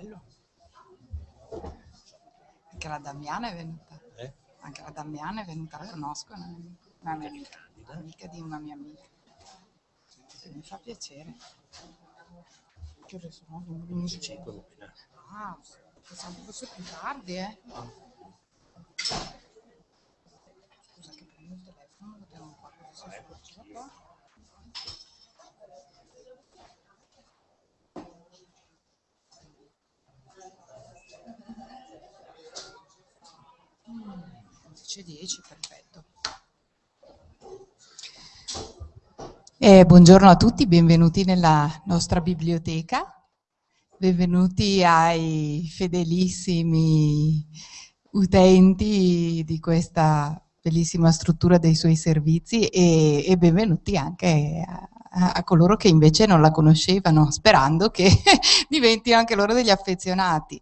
bello. Anche la Damiana è venuta. Eh? Anche la Damiana è venuta, la conosco, una, una mia amica, amica di una mia amica. Sì, mi fa piacere. Che ore sono? 11. 5 mattina. Ah, pensavo fosse più tardi, eh. Scusa che prendo il telefono, lo tengo qua così se scorgeva qua. 11.10, perfetto. Eh, buongiorno a tutti, benvenuti nella nostra biblioteca. Benvenuti ai fedelissimi utenti di questa bellissima struttura dei suoi servizi e, e benvenuti anche a, a, coloro che invece non la conoscevano, sperando che diventino anche loro degli affezionati.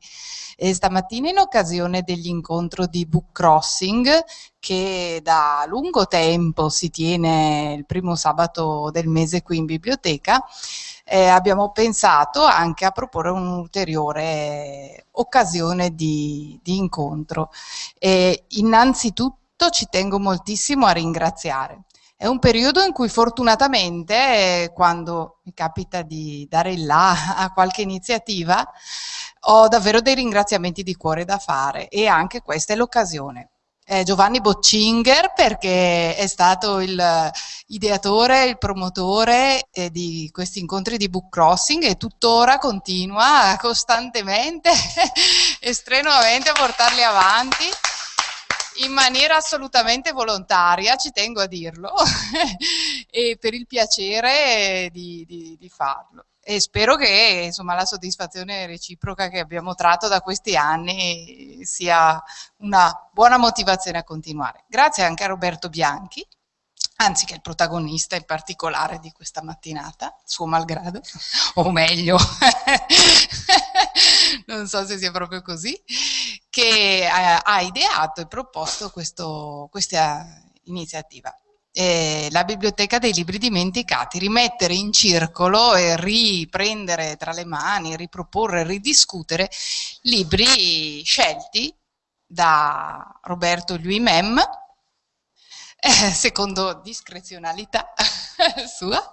E stamattina in occasione dell'incontro di Book Crossing, che da lungo tempo si tiene il primo sabato del mese qui in biblioteca, eh, abbiamo pensato anche a proporre un'ulteriore occasione di, di incontro. E innanzitutto ci tengo moltissimo a ringraziare. È un periodo in cui fortunatamente, quando mi capita di dare il là a qualche iniziativa, ho davvero dei ringraziamenti di cuore da fare e anche questa è l'occasione. Giovanni Boccinger perché è stato il ideatore, il promotore eh, di questi incontri di book crossing e tuttora continua costantemente e strenuamente a portarli avanti in maniera assolutamente volontaria, ci tengo a dirlo, e per il piacere di, di, di farlo e spero che insomma, la soddisfazione reciproca che abbiamo tratto da questi anni sia una buona motivazione a continuare. Grazie anche a Roberto Bianchi, anzi che è il protagonista in particolare di questa mattinata, suo malgrado, o meglio, non so se sia proprio così, che ha ideato e proposto questo, questa iniziativa. Eh, la biblioteca dei libri dimenticati, rimettere in circolo e riprendere tra le mani, riproporre, ridiscutere libri scelti da Roberto Louis Mem, eh, secondo discrezionalità sua,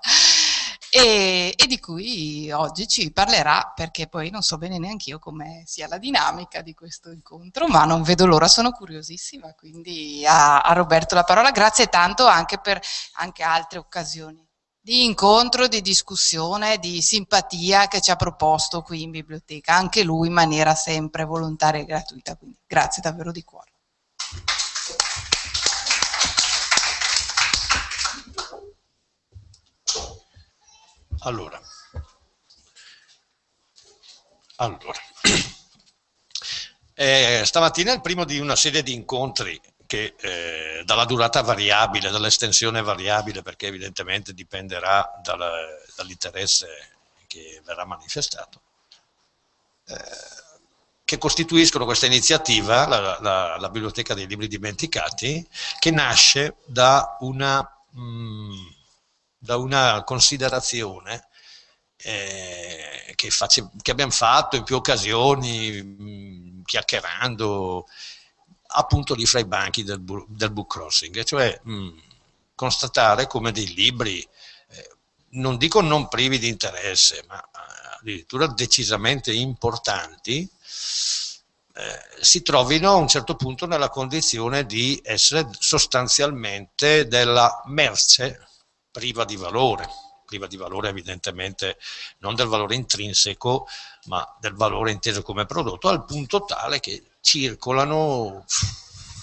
e, e, di cui oggi ci parlerà perché poi non so bene neanche io come sia la dinamica di questo incontro, ma non vedo l'ora, sono curiosissima, quindi a, a, Roberto la parola, grazie tanto anche per anche altre occasioni di incontro, di discussione, di simpatia che ci ha proposto qui in biblioteca, anche lui in maniera sempre volontaria e gratuita, quindi grazie davvero di cuore. Allora, allora. Eh, stamattina è il primo di una serie di incontri che eh, dalla durata variabile, dall'estensione variabile, perché evidentemente dipenderà dall'interesse che verrà manifestato, eh, che costituiscono questa iniziativa, la, la, la, Biblioteca dei Libri Dimenticati, che nasce da una... Mh, mm, da una considerazione eh, che, face, che, abbiamo fatto in più occasioni, mh, mm, chiacchierando appunto lì fra i banchi del, del book crossing, cioè mh, mm, constatare come dei libri, eh, non dico non privi di interesse, ma addirittura decisamente importanti, eh, si trovino a un certo punto nella condizione di essere sostanzialmente della merce priva di valore, priva di valore evidentemente non del valore intrinseco, ma del valore inteso come prodotto, al punto tale che circolano,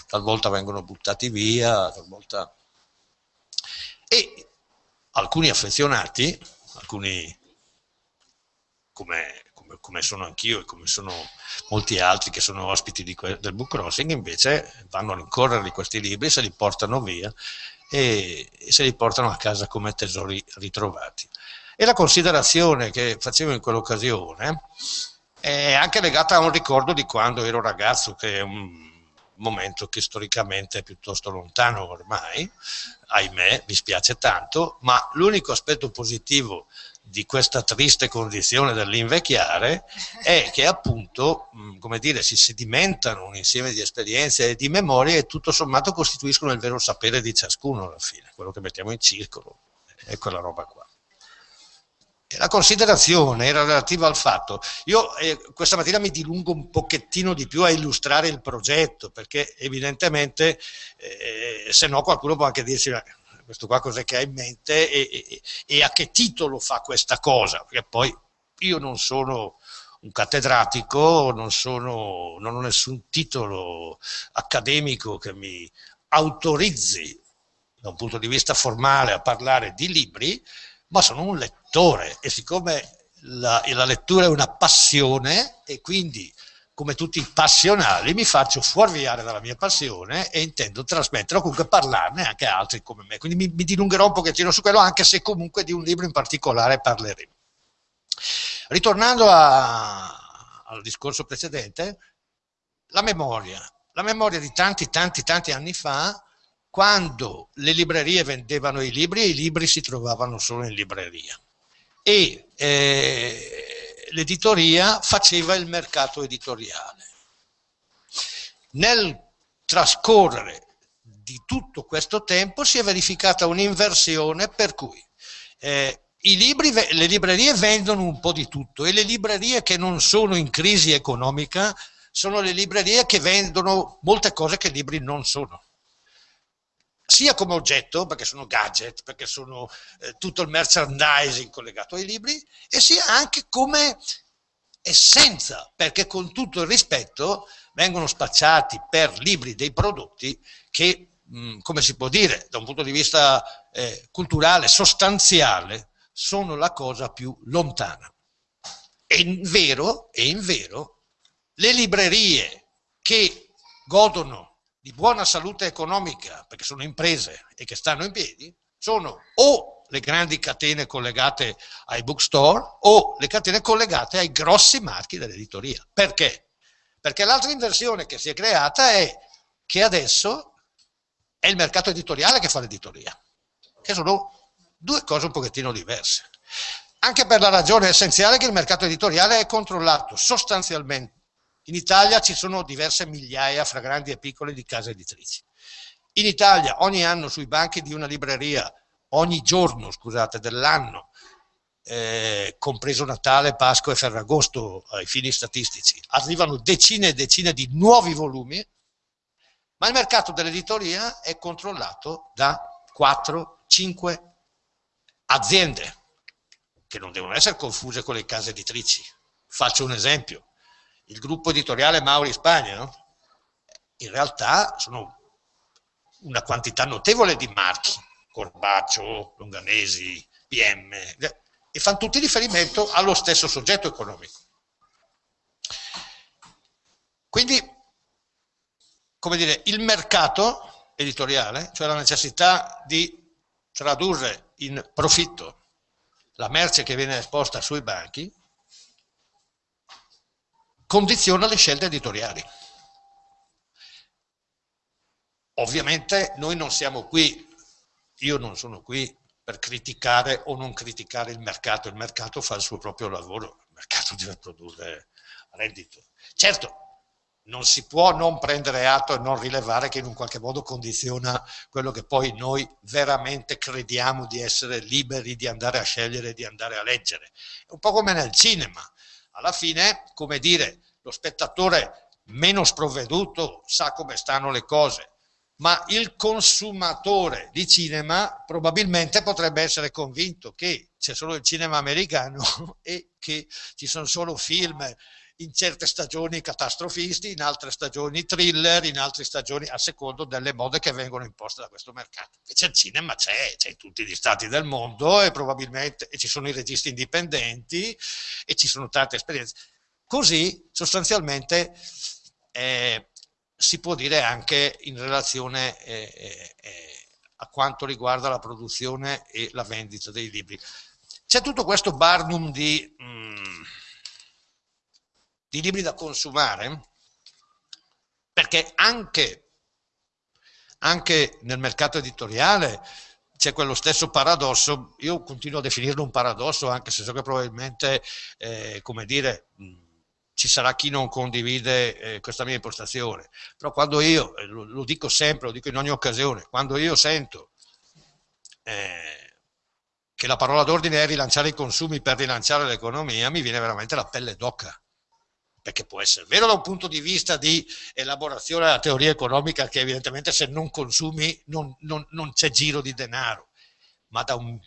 talvolta vengono buttati via, talvolta... E alcuni affezionati, alcuni come, come, come sono anch'io e come sono molti altri che sono ospiti del book crossing, invece vanno a rincorrere questi libri, se li portano via e, se li portano a casa come tesori ritrovati. E la considerazione che facevo in quell'occasione è anche legata a un ricordo di quando ero ragazzo, che è un momento che storicamente è piuttosto lontano ormai, ahimè, mi spiace tanto, ma l'unico aspetto positivo di questa triste condizione dell'invecchiare è che appunto, come dire, si sedimentano un insieme di esperienze e di memorie e tutto sommato costituiscono il vero sapere di ciascuno alla fine, quello che mettiamo in circolo, è quella roba qua. La considerazione era relativa al fatto, io eh, questa mattina mi dilungo un pochettino di più a illustrare il progetto, perché evidentemente eh, se no qualcuno può anche dirci questo qua cos'è che ha in mente e, e, e, a che titolo fa questa cosa, perché poi io non sono un cattedratico, non, sono, non ho nessun titolo accademico che mi autorizzi da un punto di vista formale a parlare di libri, ma sono un lettore e siccome la, la lettura è una passione e quindi come tutti i passionali mi faccio fuorviare dalla mia passione e intendo trasmettere o comunque parlarne anche a altri come me. Quindi mi, mi dilungherò un pochettino su quello anche se comunque di un libro in particolare parleremo. Ritornando a, al discorso precedente, la memoria. La memoria di tanti, tanti, tanti anni fa quando le librerie vendevano i libri e i libri si trovavano solo in libreria e eh, l'editoria faceva il mercato editoriale. Nel trascorrere di tutto questo tempo si è verificata un'inversione per cui eh, libri, le librerie vendono un po' di tutto e le librerie che non sono in crisi economica sono le librerie che vendono molte cose che i libri non sono sia come oggetto, perché sono gadget, perché sono eh, tutto il merchandising collegato ai libri, e sia anche come essenza, perché con tutto il rispetto vengono spacciati per libri dei prodotti che, mh, come si può dire, da un punto di vista eh, culturale, sostanziale, sono la cosa più lontana. E in vero, e in vero, le librerie che godono di buona salute economica, perché sono imprese e che stanno in piedi, sono o le grandi catene collegate ai bookstore o le catene collegate ai grossi marchi dell'editoria. Perché? Perché l'altra inversione che si è creata è che adesso è il mercato editoriale che fa l'editoria, che sono due cose un pochettino diverse. Anche per la ragione essenziale che il mercato editoriale è controllato sostanzialmente in Italia ci sono diverse migliaia, fra grandi e piccole, di case editrici. In Italia ogni anno sui banchi di una libreria, ogni giorno, scusate, dell'anno, eh, compreso Natale, Pasqua e Ferragosto ai fini statistici, arrivano decine e decine di nuovi volumi, ma il mercato dell'editoria è controllato da 4-5 aziende, che non devono essere confuse con le case editrici. Faccio un esempio il gruppo editoriale Mauri Spagna, no? in realtà sono una quantità notevole di marchi, Corbaccio, Longanesi, PM, e fanno tutti riferimento allo stesso soggetto economico. Quindi, come dire, il mercato editoriale, cioè la necessità di tradurre in profitto la merce che viene esposta sui banchi, condiziona le scelte editoriali. Ovviamente noi non siamo qui, io non sono qui per criticare o non criticare il mercato, il mercato fa il suo proprio lavoro, il mercato deve produrre reddito. Certo, non si può non prendere atto e non rilevare che in un qualche modo condiziona quello che poi noi veramente crediamo di essere liberi di andare a scegliere, di andare a leggere. È un po' come nel cinema, alla fine, come dire, lo spettatore meno sprovveduto sa come stanno le cose, ma il consumatore di cinema probabilmente potrebbe essere convinto che c'è solo il cinema americano e che ci sono solo film in certe stagioni catastrofisti, in altre stagioni thriller, in altre stagioni a secondo delle mode che vengono imposte da questo mercato. Invece il cinema c'è, c'è in tutti gli stati del mondo e probabilmente e ci sono i registi indipendenti e ci sono tante esperienze. Così sostanzialmente eh, si può dire anche in relazione eh, eh, eh, a quanto riguarda la produzione e la vendita dei libri. C'è tutto questo barnum di, mm, di libri da consumare, perché anche, anche nel mercato editoriale c'è quello stesso paradosso, io continuo a definirlo un paradosso anche se so che probabilmente, eh, come dire, ci sarà chi non condivide eh, questa mia impostazione, però quando io, eh, lo, lo, dico sempre, lo dico in ogni occasione, quando io sento eh, che la parola d'ordine è rilanciare i consumi per rilanciare l'economia, mi viene veramente la pelle d'oca perché può essere vero da un punto di vista di elaborazione della teoria economica che evidentemente se non consumi non, non, non c'è giro di denaro, ma da un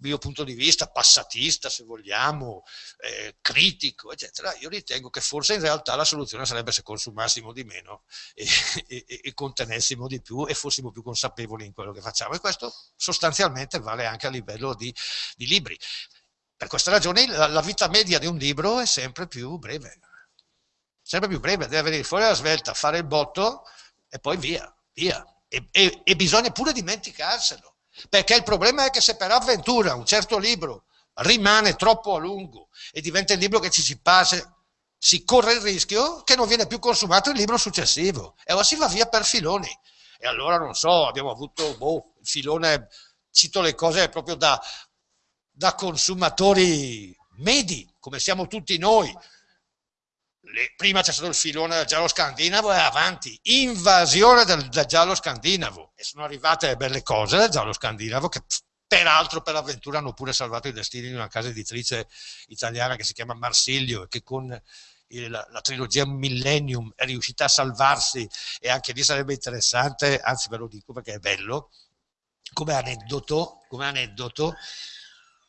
mio punto di vista passatista se vogliamo, eh, critico eccetera, io ritengo che forse in realtà la soluzione sarebbe se consumassimo di meno e, e, e contenessimo di più e fossimo più consapevoli in quello che facciamo e questo sostanzialmente vale anche a livello di, di libri. Per questa ragione la, la vita media di un libro è sempre più breve sempre più breve, deve venire fuori la svelta, fare il botto e poi via, via. E, e, e bisogna pure dimenticarselo, perché il problema è che se per avventura un certo libro rimane troppo a lungo e diventa il libro che ci si passa, si corre il rischio che non viene più consumato il libro successivo e allora si va via per filoni. E allora non so, abbiamo avuto boh, il filone, cito le cose proprio da, da consumatori medi, come siamo tutti noi, le, prima c'è stato il filone del giallo scandinavo e avanti, invasione del, del, giallo scandinavo. E sono arrivate le belle cose del giallo scandinavo che peraltro per avventura hanno pure salvato i destini di una casa editrice italiana che si chiama Marsilio e che con la, la, trilogia Millennium è riuscita a salvarsi e anche lì sarebbe interessante, anzi ve lo dico perché è bello, come aneddoto, come aneddoto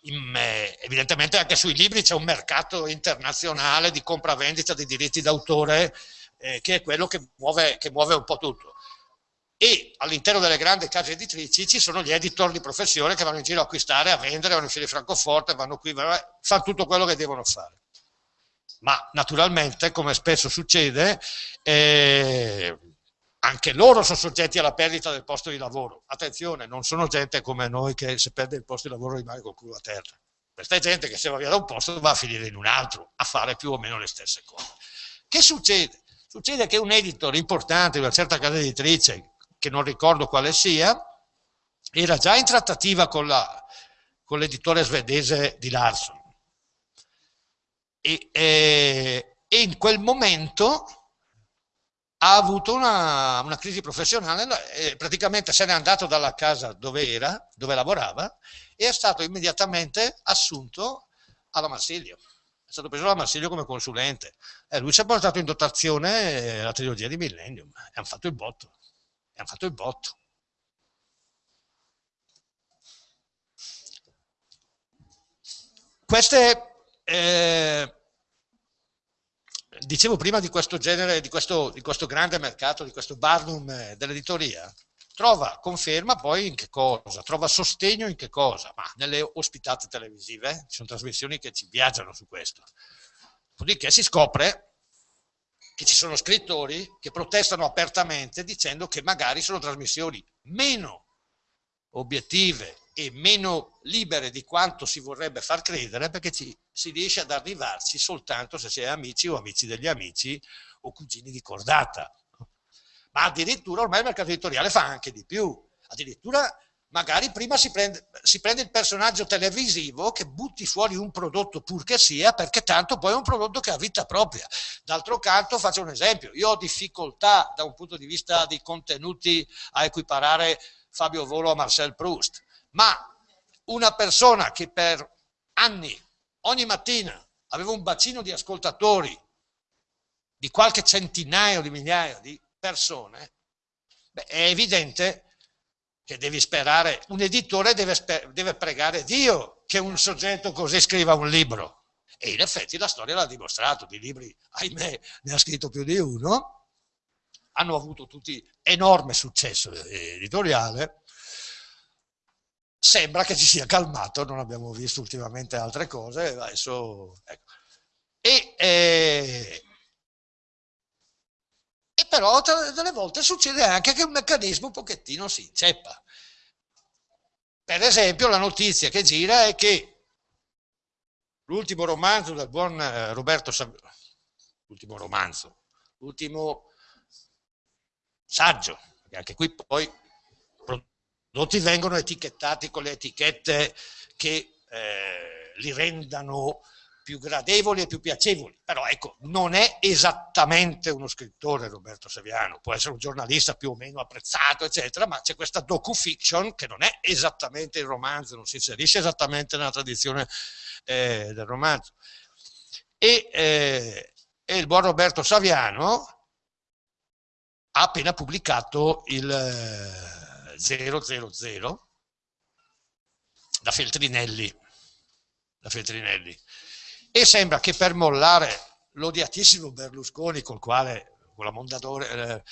in, eh, evidentemente anche sui libri c'è un mercato internazionale di compravendita di diritti d'autore eh, che è quello che muove, che muove un po' tutto. E all'interno delle grandi case editrici ci sono gli editor di professione che vanno in giro a acquistare, a vendere, vanno in fili Francoforte, vanno qui, fanno tutto quello che devono fare. Ma naturalmente, come spesso succede, eh, anche loro sono soggetti alla perdita del posto di lavoro. Attenzione, non sono gente come noi che se perde il posto di lavoro rimane col culo a terra. Questa è gente che se va via da un posto va a finire in un altro, a fare più o meno le stesse cose. Che succede? Succede che un editor importante di una certa casa editrice, che non ricordo quale sia, era già in trattativa con l'editore svedese di Larson. E, e, e in quel momento ha avuto una, una crisi professionale praticamente se n'è andato dalla casa dove era, dove lavorava, e è stato immediatamente assunto alla Marsilio. È stato preso alla Marsilio come consulente. E lui si è portato in dotazione la trilogia di Millennium e hanno fatto il botto. E hanno fatto il botto. Queste eh, dicevo prima di questo genere, di questo, di questo grande mercato, di questo barnum eh, dell'editoria, trova conferma poi in che cosa? Trova sostegno in che cosa? Ma nelle ospitate televisive, ci sono trasmissioni che ci viaggiano su questo. Dopodiché si scopre che ci sono scrittori che protestano apertamente dicendo che magari sono trasmissioni meno obiettive e meno libere di quanto si vorrebbe far credere perché ci, si riesce ad arrivarci soltanto se si è amici o amici degli amici o cugini di cordata. Ma addirittura ormai il mercato editoriale fa anche di più. Addirittura magari prima si prende, si prende, il personaggio televisivo che butti fuori un prodotto pur che sia, perché tanto poi è un prodotto che ha vita propria. D'altro canto, faccio un esempio, io ho difficoltà da un punto di vista dei contenuti a equiparare Fabio Volo a Marcel Proust ma una persona che per anni, ogni mattina, aveva un bacino di ascoltatori di qualche centinaio di migliaia di persone, beh, è evidente che devi sperare, un editore deve, deve pregare Dio che un soggetto così scriva un libro. E in effetti la storia l'ha dimostrato, di libri, ahimè, ne ha scritto più di uno, hanno avuto tutti enorme successo editoriale, sembra che ci sia calmato, non abbiamo visto ultimamente altre cose, adesso, ecco. e, eh, e, però delle volte succede anche che un meccanismo un pochettino si inceppa. Per esempio la notizia che gira è che l'ultimo romanzo del buon eh, Roberto Saviano, l'ultimo romanzo, l'ultimo saggio, che anche qui poi prodotti vengono etichettati con le etichette che eh, li rendano più gradevoli e più piacevoli, però ecco, non è esattamente uno scrittore Roberto Saviano, può essere un giornalista più o meno apprezzato, eccetera, ma c'è questa docu-fiction che non è esattamente il romanzo, non si inserisce esattamente nella tradizione eh, del romanzo. E, eh, e, il buon Roberto Saviano ha appena pubblicato il eh, 000 da Feltrinelli, da Feltrinelli e sembra che per mollare l'odiatissimo Berlusconi col quale eh,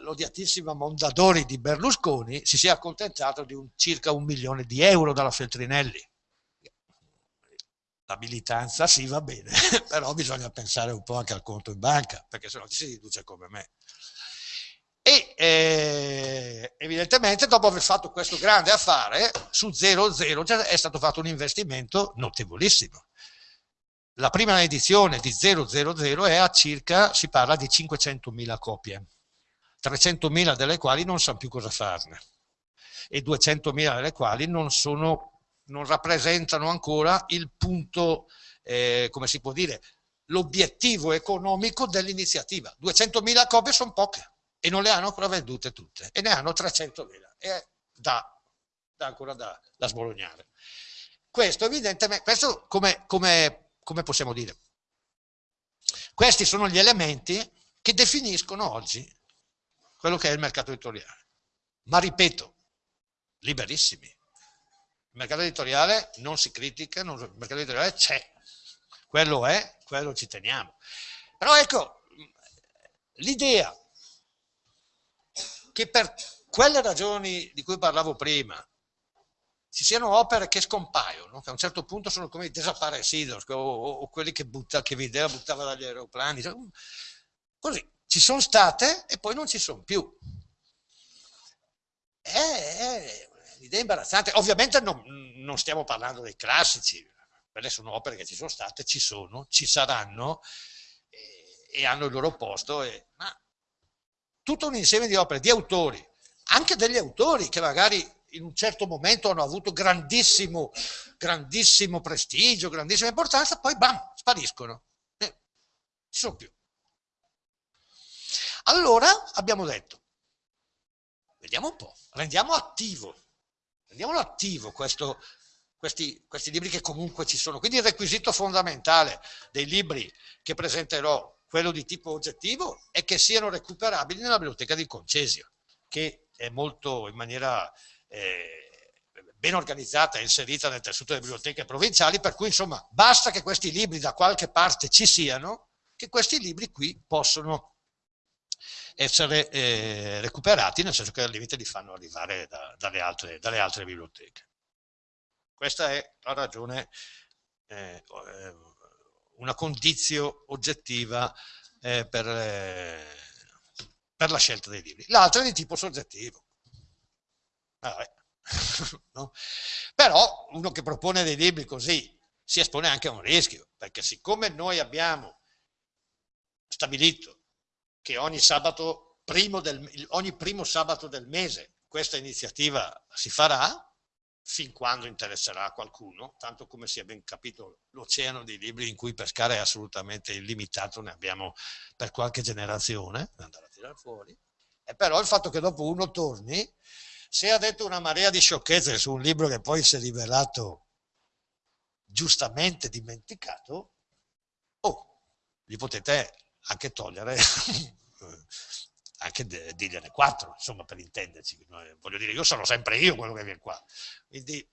l'odiatissima Mondadori di Berlusconi si sia accontentato di un, circa un milione di euro dalla Feltrinelli. La militanza sì va bene, però bisogna pensare un po' anche al conto in banca, perché sennò ci si riduce come me. Eh, evidentemente dopo aver fatto questo grande affare, su 0,0 è stato fatto un investimento notevolissimo la prima edizione di 000 è a circa, si parla di 500.000 copie, 300.000 delle quali non sanno più cosa farne e 200.000 delle quali non, sono, non rappresentano ancora il punto, eh, come si può dire, l'obiettivo economico dell'iniziativa. 200.000 copie sono poche e non le hanno ancora vendute tutte e ne hanno 300.000 e da, da ancora da, da sbolognare. Questo evidentemente, questo come, come come possiamo dire? Questi sono gli elementi che definiscono oggi quello che è il mercato editoriale. Ma ripeto, liberissimi. Il mercato editoriale non si critica, non, il mercato editoriale c'è. Quello è, quello ci teniamo. Però ecco, l'idea che per quelle ragioni di cui parlavo prima, ci siano opere che scompaiono, che a un certo punto sono come i desaparecidos o, o, o, quelli che, butta, che Videa buttava dagli aeroplani. Così, ci sono state e poi non ci sono più. È, un'idea imbarazzante. Ovviamente non, non, stiamo parlando dei classici, quelle sono opere che ci sono state, ci sono, ci saranno e, e hanno il loro posto, e, ma tutto un insieme di opere, di autori, anche degli autori che magari in un certo momento hanno avuto grandissimo, grandissimo prestigio, grandissima importanza, poi bam, spariscono. Eh, ci sono più. Allora abbiamo detto, vediamo un po', rendiamo attivo, rendiamolo attivo questo, questi, questi libri che comunque ci sono. Quindi il requisito fondamentale dei libri che presenterò, quello di tipo oggettivo, è che siano recuperabili nella biblioteca di Concesio, che è molto in maniera eh, ben organizzata e inserita nel tessuto delle biblioteche provinciali, per cui insomma basta che questi libri da qualche parte ci siano, che questi libri qui possono essere eh, recuperati, nel senso che al limite li fanno arrivare da, dalle, altre, dalle, altre, biblioteche. Questa è la ragione, eh, eh una condizione oggettiva eh, per, eh, per la scelta dei libri. L'altra è di tipo soggettivo Vabbè. no? Però uno che propone dei libri così si espone anche a un rischio, perché siccome noi abbiamo stabilito che ogni, sabato primo del, ogni primo sabato del mese questa iniziativa si farà, fin quando interesserà a qualcuno, tanto come si è ben capito l'oceano di libri in cui pescare è assolutamente illimitato, ne abbiamo per qualche generazione, da andare a tirare fuori, e però il fatto che dopo uno torni se ha detto una marea di sciocchezze su un libro che poi si è rivelato giustamente dimenticato, oh, gli potete anche togliere, anche dirgliene quattro, insomma, per intenderci. Voglio dire, io sono sempre io quello che viene qua. Quindi,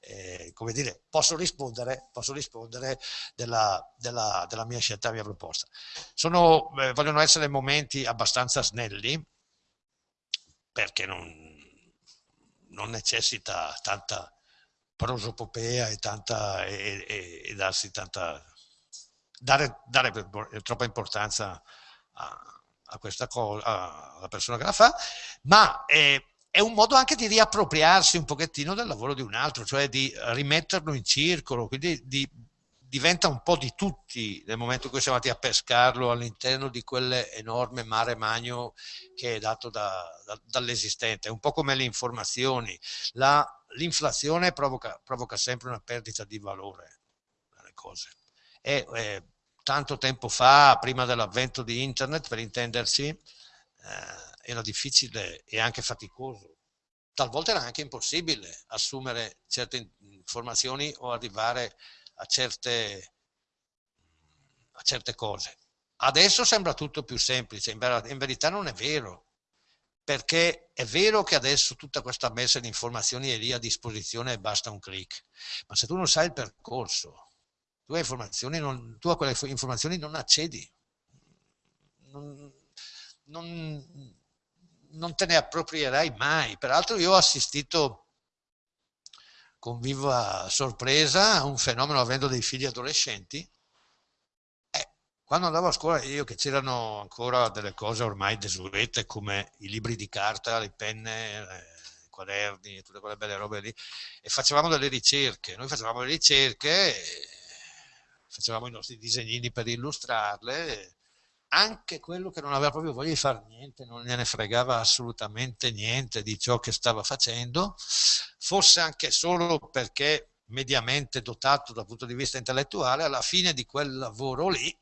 eh, come dire, posso rispondere, posso rispondere della, della, della, mia scelta, della mia proposta. Sono, eh, vogliono essere momenti abbastanza snelli, perché non, non necessita tanta prosopopea e, tanta, e, e, e darsi tanta, dare, dare troppa importanza a, a questa cosa, alla persona che la fa, ma è, è, un modo anche di riappropriarsi un pochettino del lavoro di un altro, cioè di rimetterlo in circolo, quindi di, diventa un po' di tutti nel momento in cui siamo andati a pescarlo all'interno di quell'enorme mare magno che è dato da, da, dall'esistente, un po' come le informazioni. l'inflazione provoca, provoca, sempre una perdita di valore nelle cose. E, eh, tanto tempo fa, prima dell'avvento di internet, per intendersi, eh, era difficile e anche faticoso talvolta era anche impossibile assumere certe informazioni o arrivare a certe, a certe cose. Adesso sembra tutto più semplice, in, ver in verità non è vero, perché è vero che adesso tutta questa messa di informazioni è lì a disposizione e basta un clic, ma se tu non sai il percorso, tu non, tu a quelle informazioni non accedi, non, non, non te ne approprierai mai. Peraltro io ho assistito con viva sorpresa a un fenomeno avendo dei figli adolescenti. Eh, quando andavo a scuola io che c'erano ancora delle cose ormai desuete come i libri di carta, le penne, eh, i quaderni, tutte quelle belle robe lì, e facevamo delle ricerche. Noi facevamo le ricerche, facevamo i nostri disegnini per illustrarle, anche quello che non aveva proprio voglia di fare niente, non gliene fregava assolutamente niente di ciò che stava facendo, forse anche solo perché mediamente dotato dal punto di vista intellettuale, alla fine di quel lavoro lì,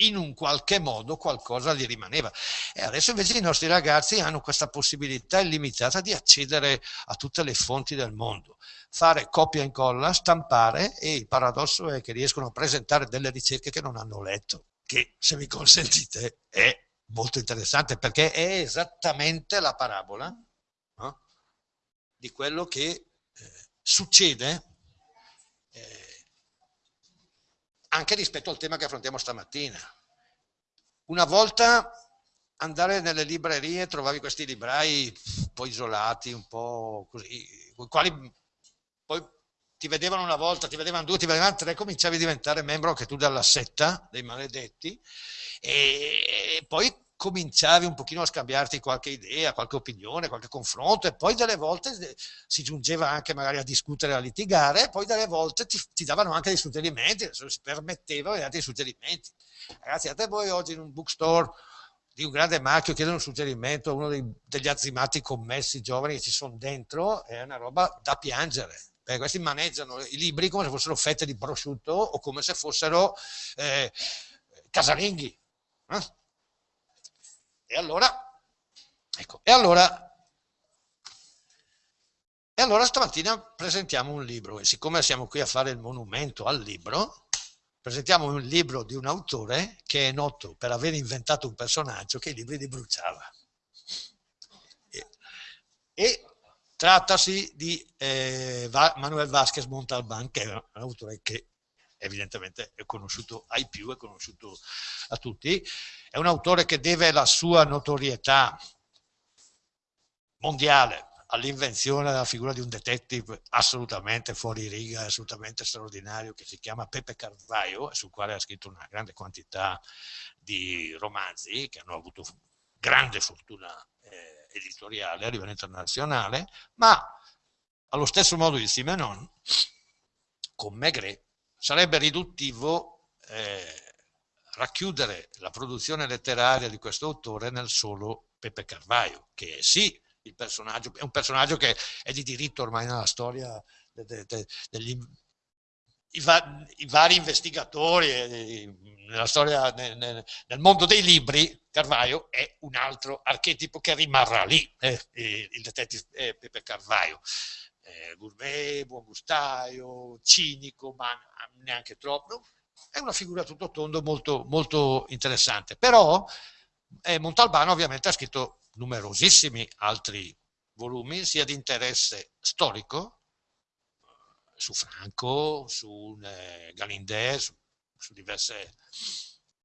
in un qualche modo qualcosa gli rimaneva. E adesso invece i nostri ragazzi hanno questa possibilità illimitata di accedere a tutte le fonti del mondo, fare copia e incolla, stampare e il paradosso è che riescono a presentare delle ricerche che non hanno letto che se mi consentite è molto interessante perché è esattamente la parabola no? di quello che eh, succede eh, anche rispetto al tema che affrontiamo stamattina. Una volta andare nelle librerie trovavi questi librai un po' isolati, un po' così, con i quali poi ti vedevano una volta, ti vedevano due, ti vedevano tre, cominciavi a diventare membro anche tu della setta dei maledetti e poi cominciavi un pochino a scambiarti qualche idea, qualche opinione, qualche confronto e poi delle volte si giungeva anche magari a discutere, a litigare e poi delle volte ti, ti davano anche dei suggerimenti, si permettevano di dare dei suggerimenti. Ragazzi, a te voi oggi in un bookstore di un grande marchio chiedono un suggerimento a uno dei, degli azzimati commessi giovani che ci sono dentro, è una roba da piangere perché questi maneggiano i libri come se fossero fette di prosciutto o come se fossero eh, casalinghi. Eh? E allora, ecco, e allora, e allora stamattina presentiamo un libro e siccome siamo qui a fare il monumento al libro, presentiamo un libro di un autore che è noto per aver inventato un personaggio che i libri li bruciava. E, e Trattasi di eh, Manuel Vasquez Montalban, che è un autore che evidentemente è conosciuto ai più, è conosciuto a tutti. È un autore che deve la sua notorietà mondiale all'invenzione della figura di un detective assolutamente fuori riga, assolutamente straordinario, che si chiama Pepe Carvaio, sul quale ha scritto una grande quantità di romanzi che hanno avuto grande fortuna editoriale a livello internazionale, ma allo stesso modo di Simenon, con Maigret, sarebbe riduttivo eh, racchiudere la produzione letteraria di questo autore nel solo Pepe Carvaio, che è sì il personaggio, è un personaggio che è di diritto ormai nella storia de, de, de, degli i, va i, vari investigatori eh, nella storia, nel, nel, mondo dei libri, Carvaio è un altro archetipo che rimarrà lì, eh, il detective eh, Pepe Carvaio. Eh, gourmet, buon gustaio, cinico, ma neanche troppo. È una figura tutto tondo molto, molto interessante. Però eh, Montalbano ovviamente ha scritto numerosissimi altri volumi, sia di interesse storico, su Franco, su eh, Galindè, su, su diverse...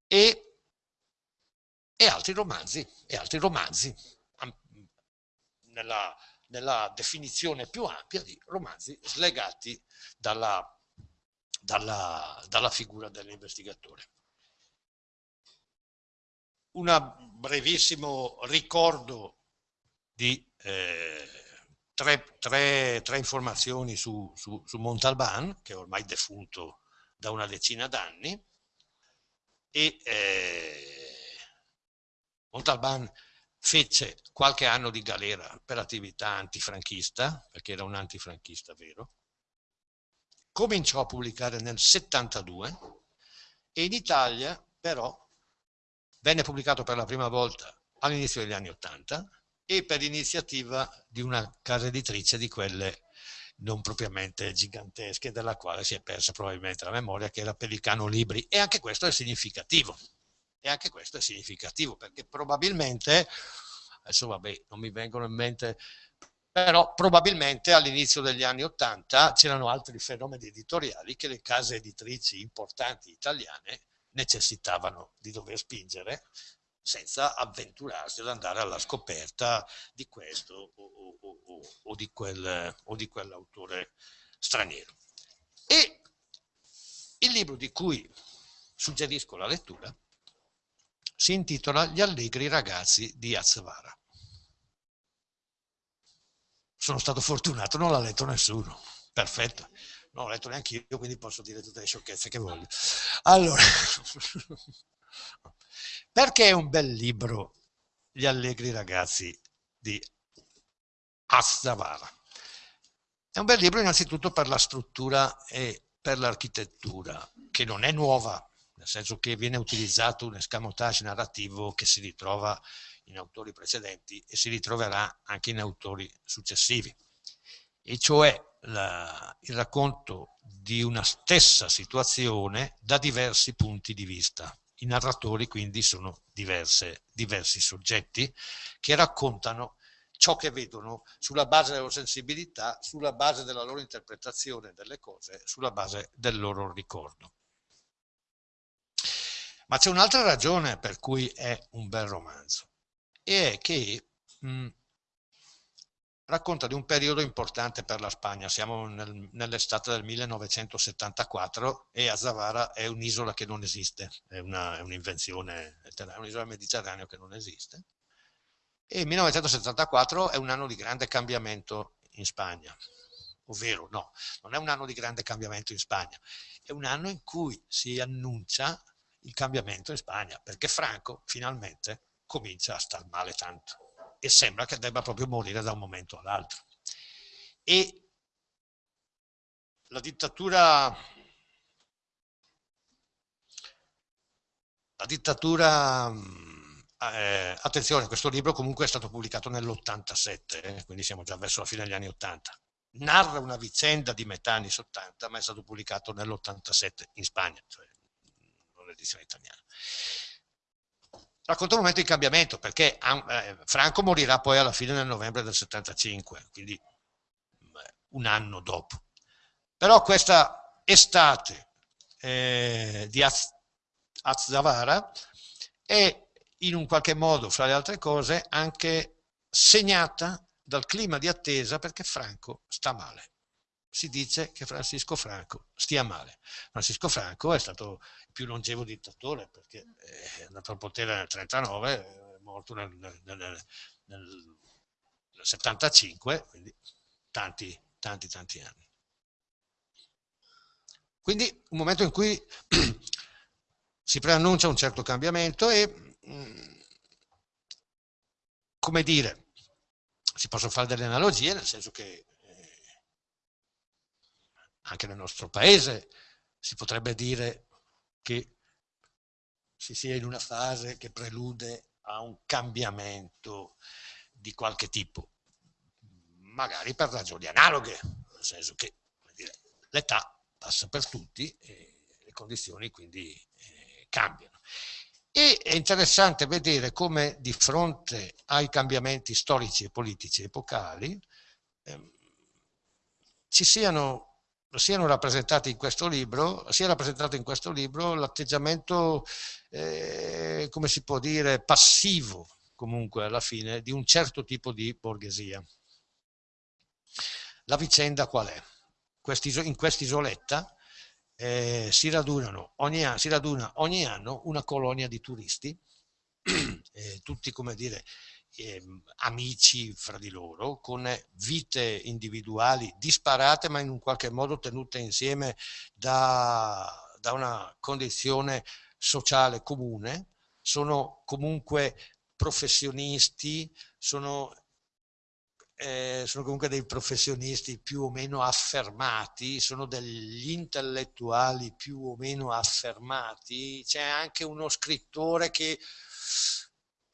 E, e, altri romanzi, e altri romanzi nella, nella definizione più ampia di romanzi slegati dalla, dalla, dalla figura dell'investigatore. Un brevissimo ricordo di eh, tre, tre, tre informazioni su, su, su, Montalban, che è ormai defunto da una decina d'anni eh, Montalban fece qualche anno di galera per attività antifranchista, perché era un antifranchista vero, cominciò a pubblicare nel 72 e in Italia però venne pubblicato per la prima volta all'inizio degli anni 80 e per iniziativa di una casa editrice di quelle non propriamente gigantesche, della quale si è persa probabilmente la memoria, che era Pelicano Libri. E anche questo è significativo. E anche questo è significativo, perché probabilmente, adesso vabbè, non mi vengono in mente, però probabilmente all'inizio degli anni Ottanta c'erano altri fenomeni editoriali che le case editrici importanti italiane necessitavano di dover spingere senza avventurarsi ad andare alla scoperta di questo o, o, o, o di, quel, di quell'autore straniero. E il libro di cui suggerisco la lettura si intitola Gli allegri ragazzi di Azzavara. Sono stato fortunato, non l'ha letto nessuno. Perfetto. Non l'ho letto neanche io, quindi posso dire tutte le sciocchezze che voglio. Allora, perché è un bel libro Gli allegri ragazzi di Azzavara? È un bel libro innanzitutto per la struttura e per l'architettura, che non è nuova, nel senso che viene utilizzato un escamotage narrativo che si ritrova in autori precedenti e si ritroverà anche in autori successivi, e cioè la, il racconto di una stessa situazione da diversi punti di vista. I narratori quindi sono diverse, diversi soggetti che raccontano ciò che vedono sulla base della loro sensibilità, sulla base della loro interpretazione delle cose, sulla base del loro ricordo. Ma c'è un'altra ragione per cui è un bel romanzo, e è che mh, racconta di un periodo importante per la Spagna. Siamo nel, nell'estate del 1974 e Azavara è un'isola che non esiste, è, un'invenzione, è un'isola mediterranea che non esiste. E il 1974 è un anno di grande cambiamento in Spagna, ovvero no, non è un anno di grande cambiamento in Spagna, è un anno in cui si annuncia il cambiamento in Spagna, perché Franco finalmente comincia a star male tanto e sembra che debba proprio morire da un momento all'altro. E la dittatura, la dittatura eh, attenzione, questo libro comunque è stato pubblicato nell'87, eh, quindi siamo già verso la fine degli anni 80. Narra una vicenda di metà anni 80, ma è stato pubblicato nell'87 in Spagna, cioè l'edizione italiana racconta un momento di cambiamento perché eh, Franco morirà poi alla fine del novembre del 75, quindi un anno dopo. Però questa estate eh, di Az Azzavara è in un qualche modo, fra le altre cose, anche segnata dal clima di attesa perché Franco sta male si dice che Francisco Franco stia male. Francisco Franco è stato il più longevo dittatore perché è andato al potere nel 1939, è morto nel, nel, nel, nel 75, quindi tanti, tanti, tanti anni. Quindi un momento in cui si preannuncia un certo cambiamento e, mm, come dire, si possono fare delle analogie, nel senso che anche nel nostro paese si potrebbe dire che si sia in una fase che prelude a un cambiamento di qualche tipo, magari per ragioni analoghe, nel senso che l'età passa per tutti e le condizioni quindi eh, cambiano. E è interessante vedere come di fronte ai cambiamenti storici e politici epocali eh, ci siano siano rappresentati in questo libro, sia rappresentato in questo libro l'atteggiamento, eh, come si può dire, passivo comunque alla fine di un certo tipo di borghesia. La vicenda qual è? in quest'isoletta eh, si, si raduna ogni anno una colonia di turisti, eh, tutti come dire eh, amici fra di loro, con vite individuali disparate ma in un qualche modo tenute insieme da, da una condizione sociale comune, sono comunque professionisti, sono, eh, sono comunque dei professionisti più o meno affermati, sono degli intellettuali più o meno affermati, c'è anche uno scrittore che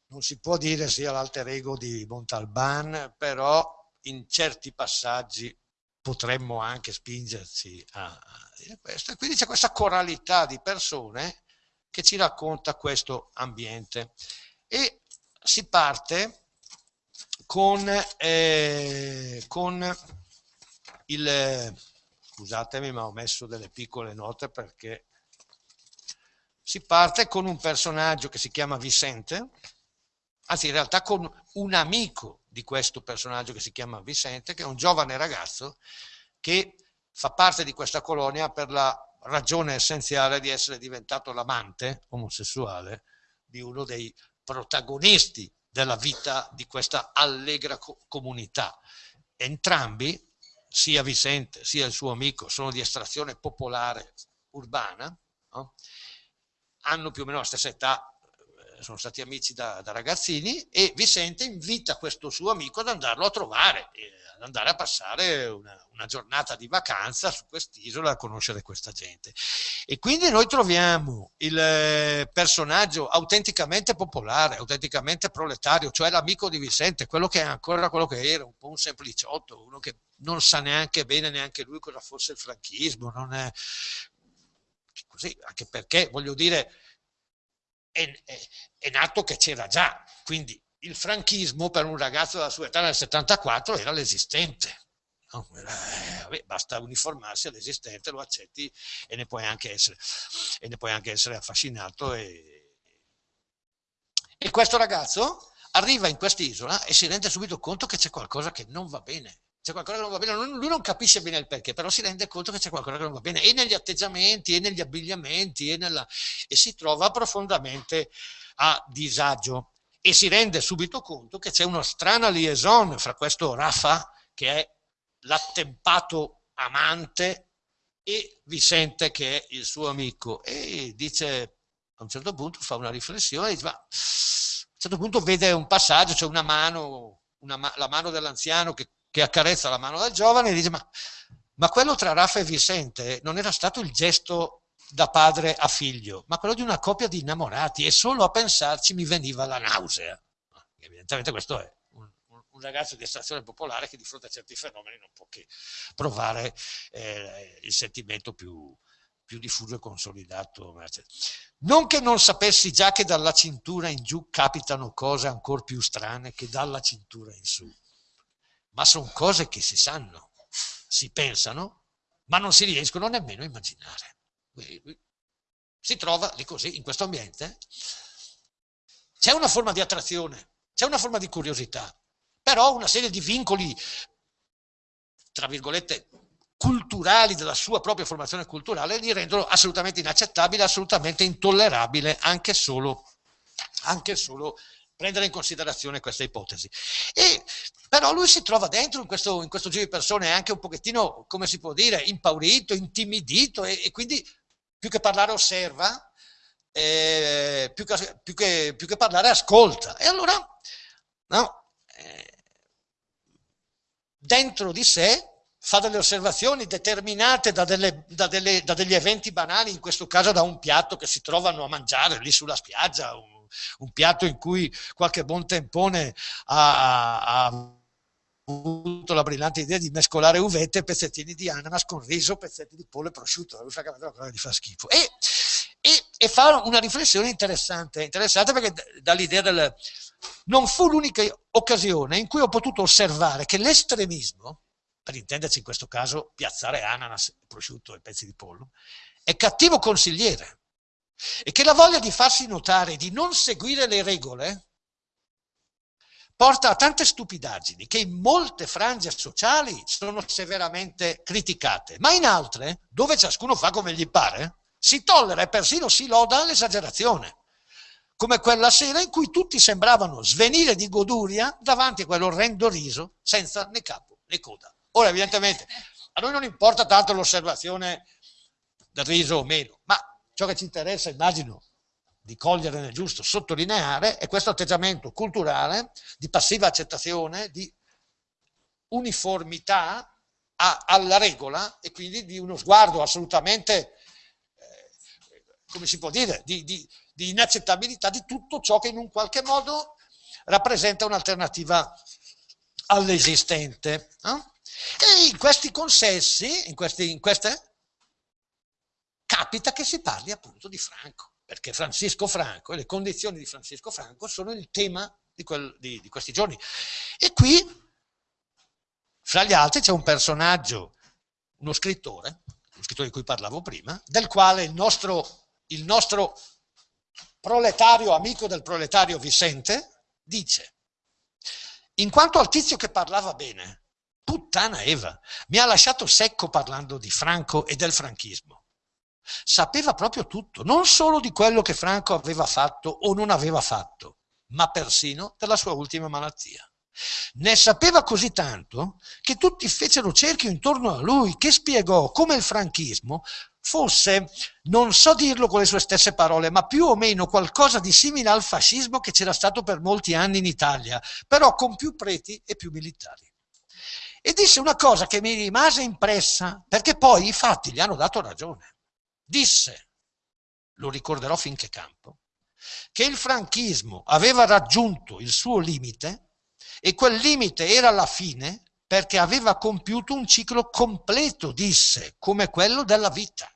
non si può dire sia l'alter ego di Montalban, però in certi passaggi potremmo anche spingerci a, dire questo. E quindi c'è questa coralità di persone che ci racconta questo ambiente. E si parte con, eh, con il... Scusatemi, ma ho messo delle piccole note perché si parte con un personaggio che si chiama Vicente, anzi in realtà con un amico di questo personaggio che si chiama Vicente, che è un giovane ragazzo che fa parte di questa colonia per la ragione essenziale di essere diventato l'amante omosessuale di uno dei protagonisti della vita di questa allegra co comunità. Entrambi, sia Vicente sia il suo amico, sono di estrazione popolare urbana, no? hanno più o meno la stessa età, sono stati amici da, da, ragazzini e Vicente invita questo suo amico ad andarlo a trovare, eh, ad andare a passare una, una giornata di vacanza su quest'isola a conoscere questa gente. E quindi noi troviamo il eh, personaggio autenticamente popolare, autenticamente proletario, cioè l'amico di Vicente, quello che è ancora quello che era, un po' un sempliciotto, uno che non sa neanche bene neanche lui cosa fosse il franchismo, non è così, anche perché voglio dire è, è, è nato che c'era già, quindi il franchismo per un ragazzo della sua età nel 74 era l'esistente. No? Eh, basta uniformarsi all'esistente, lo accetti e ne puoi anche essere, puoi anche essere affascinato. E, e questo ragazzo arriva in quest'isola e si rende subito conto che c'è qualcosa che non va bene. C'è qualcosa che non va bene, lui non capisce bene il perché, però si rende conto che c'è qualcosa che non va bene, e negli atteggiamenti, e negli abbigliamenti, e, nella, e si trova profondamente a disagio e si rende subito conto che c'è una strana liaison fra questo Rafa, che è l'attempato amante, e Vicente, che è il suo amico. E dice, a un certo punto fa una riflessione, dice, ma a un certo punto vede un passaggio, c'è una mano, una, la mano dell'anziano che, che, accarezza la mano del giovane e dice, ma, ma quello tra Rafa e Vicente non era stato il gesto da padre a figlio, ma quello di una coppia di innamorati e solo a pensarci mi veniva la nausea. Evidentemente questo è un, un ragazzo di estrazione popolare che di fronte a certi fenomeni non può che provare eh, il sentimento più, più diffuso e consolidato. Non che non sapessi già che dalla cintura in giù capitano cose ancora più strane che dalla cintura in su, ma sono cose che si sanno, si pensano, ma non si riescono nemmeno a immaginare. Si trova lì così, in questo ambiente, c'è una forma di attrazione, c'è una forma di curiosità, però una serie di vincoli, tra virgolette, culturali della sua propria formazione culturale li rendono assolutamente inaccettabile, assolutamente intollerabile anche solo, anche solo prendere in considerazione questa ipotesi. E, però lui si trova dentro in questo, in questo giro di persone anche un pochettino, come si può dire, impaurito, intimidito e, e quindi più che parlare osserva, eh, più, che, più, che, più, che, parlare ascolta. E allora, no, eh, dentro di sé fa delle osservazioni determinate da, delle, da, delle, da, degli eventi banali, in questo caso da un piatto che si trovano a mangiare lì sulla spiaggia, un, un piatto in cui qualche buon tempone ha, ha avuto la brillante idea di mescolare uvette, pezzettini di ananas con riso, pezzetti di pollo e prosciutto, lui francamente una cosa gli fa schifo. E, e, e, fa una riflessione interessante, interessante perché dà l'idea del... Non fu l'unica occasione in cui ho potuto osservare che l'estremismo, per intenderci in questo caso piazzare ananas, prosciutto e pezzi di pollo, è cattivo consigliere e che la voglia di farsi notare, di non seguire le regole, porta a tante stupidaggini che in molte frange sociali sono severamente criticate, ma in altre, dove ciascuno fa come gli pare, si tollera e persino si loda l'esagerazione, come quella sera in cui tutti sembravano svenire di goduria davanti a quell'orrendo riso senza né capo né coda. Ora, evidentemente, a noi non importa tanto l'osservazione del riso o meno, ma ciò che ci interessa, immagino, di cogliere nel giusto sottolineare è questo atteggiamento culturale di passiva accettazione, di uniformità a, alla regola e quindi di uno sguardo assolutamente, eh, come si può dire, di, di, di inaccettabilità di tutto ciò che in un qualche modo rappresenta un'alternativa all'esistente. No? E in questi consessi, in, questi, in queste, capita che si parli appunto di Franco, perché Francisco Franco e le condizioni di Francisco Franco sono il tema di, quel, di, di questi giorni. E qui, fra gli altri, c'è un personaggio, uno scrittore, lo scrittore di cui parlavo prima, del quale il nostro, il nostro proletario, amico del proletario Vicente, dice, in quanto al tizio che parlava bene, puttana Eva, mi ha lasciato secco parlando di Franco e del franchismo. Sapeva proprio tutto, non solo di quello che Franco aveva fatto o non aveva fatto, ma persino della sua ultima malattia. Ne sapeva così tanto che tutti fecero cerchio intorno a lui, che spiegò come il franchismo fosse, non so dirlo con le sue stesse parole, ma più o meno qualcosa di simile al fascismo che c'era stato per molti anni in Italia, però con più preti e più militari. E disse una cosa che mi rimase impressa, perché poi i fatti gli hanno dato ragione. Disse, lo ricorderò finché campo, che il franchismo aveva raggiunto il suo limite e quel limite era la fine perché aveva compiuto un ciclo completo, disse, come quello della vita.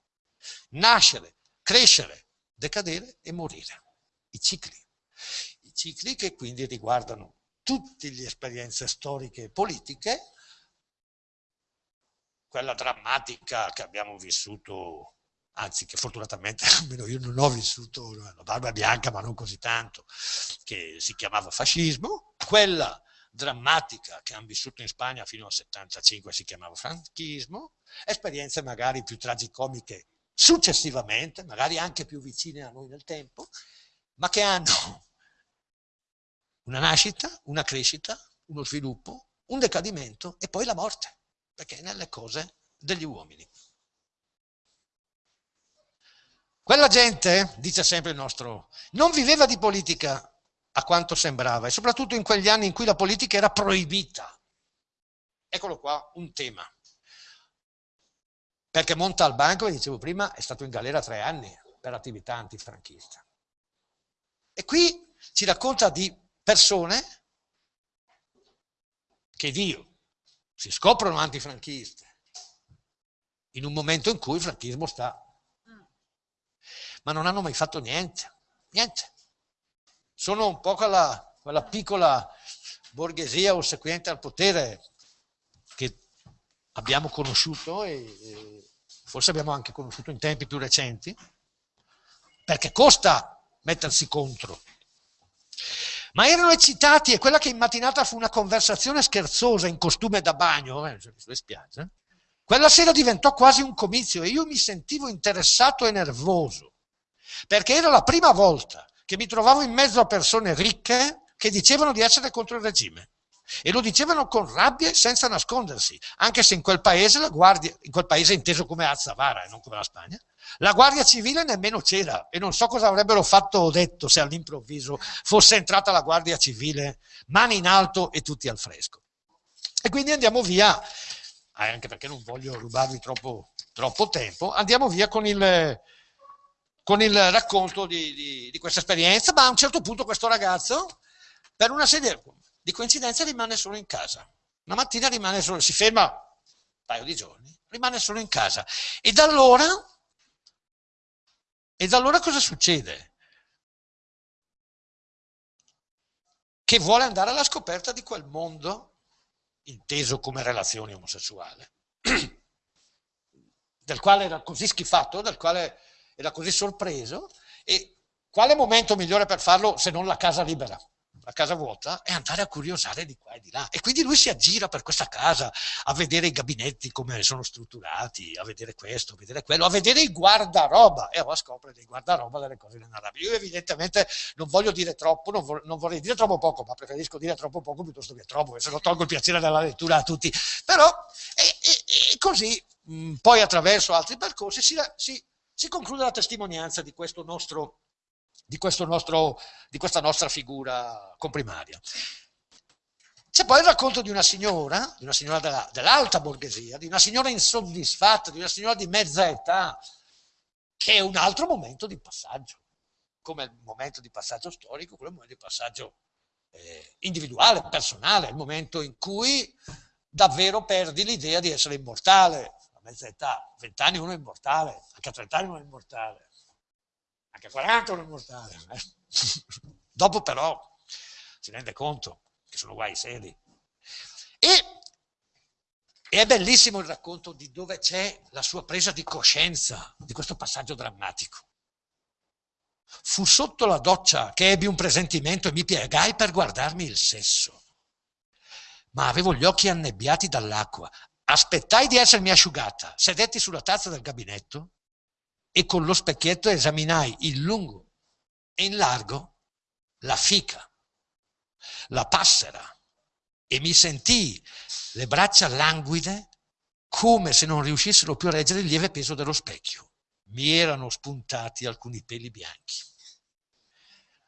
Nascere, crescere, decadere e morire. I cicli. I cicli che quindi riguardano tutte le esperienze storiche e politiche, quella drammatica che abbiamo vissuto, anzi che fortunatamente almeno io non ho vissuto la barba bianca, ma non così tanto, che si chiamava fascismo, quella drammatica che hanno vissuto in Spagna fino al 75 si chiamava franchismo, esperienze magari più tragicomiche successivamente, magari anche più vicine a noi nel tempo, ma che hanno una nascita, una crescita, uno sviluppo, un decadimento e poi la morte, perché è nelle cose degli uomini. Quella gente, dice sempre il nostro, non viveva di politica a quanto sembrava, e soprattutto in quegli anni in cui la politica era proibita. Eccolo qua, un tema. Perché Montalban, come dicevo prima, è stato in galera tre anni per attività antifranchista. E qui ci racconta di persone che Dio si scoprono antifranchiste in un momento in cui il franchismo sta ma non hanno mai fatto niente, niente sono un po' quella, quella piccola borghesia ossequiente al potere che abbiamo conosciuto e, e forse abbiamo anche conosciuto in tempi più recenti, perché costa mettersi contro. Ma erano eccitati e quella che in mattinata fu una conversazione scherzosa in costume da bagno, eh, sulle spiagge, quella sera diventò quasi un comizio e io mi sentivo interessato e nervoso, perché era la prima volta che mi trovavo in mezzo a persone ricche che dicevano di essere contro il regime. E lo dicevano con rabbia e senza nascondersi, anche se in quel paese, la guardia, in quel paese inteso come Azzavara e non come la Spagna, la guardia civile nemmeno c'era e non so cosa avrebbero fatto o detto se all'improvviso fosse entrata la guardia civile, mani in alto e tutti al fresco. E quindi andiamo via, anche perché non voglio rubarvi troppo, troppo tempo, andiamo via con il, con il racconto di, di, di, questa esperienza, ma a un certo punto questo ragazzo, per una serie di coincidenze, rimane solo in casa. Una mattina rimane solo, si ferma un paio di giorni, rimane solo in casa. E da allora, e da allora cosa succede? Che vuole andare alla scoperta di quel mondo, inteso come relazione omosessuale, del quale era così schifato, del quale era così sorpreso e quale momento migliore per farlo se non la casa libera? la casa vuota, e andare a curiosare di qua e di là. E quindi lui si aggira per questa casa a vedere i gabinetti come sono strutturati, a vedere questo, a vedere quello, a vedere il guardaroba e a scopre dei guardaroba delle cose inenarrabili. Io evidentemente non voglio dire troppo, non, vor non, vorrei dire troppo poco, ma preferisco dire troppo poco piuttosto che troppo, se no tolgo il piacere della lettura a tutti. Però, e, e, e così, poi attraverso altri percorsi si, si si conclude la testimonianza di, questo nostro, di, nostro, di questa nostra figura comprimaria. C'è poi il racconto di una signora, di una signora della, dell'alta borghesia, di una signora insoddisfatta, di una signora di mezza età, che è un altro momento di passaggio, come il momento di passaggio storico, quello è il momento di passaggio eh, individuale, personale, il momento in cui davvero perdi l'idea di essere immortale. Mezza età, a 20 anni uno è immortale, anche a 30 anni uno è immortale, anche a 40 uno è immortale. Eh? Dopo però si rende conto che sono guai seri. E, e è bellissimo il racconto di dove c'è la sua presa di coscienza di questo passaggio drammatico. Fu sotto la doccia che ebbi un presentimento e mi piegai per guardarmi il sesso. Ma avevo gli occhi annebbiati dall'acqua. Aspettai di essermi asciugata, sedetti sulla tazza del gabinetto e con lo specchietto esaminai in lungo e in largo la fica, la passera e mi sentii le braccia languide come se non riuscissero più a reggere il lieve peso dello specchio mi erano spuntati alcuni peli bianchi.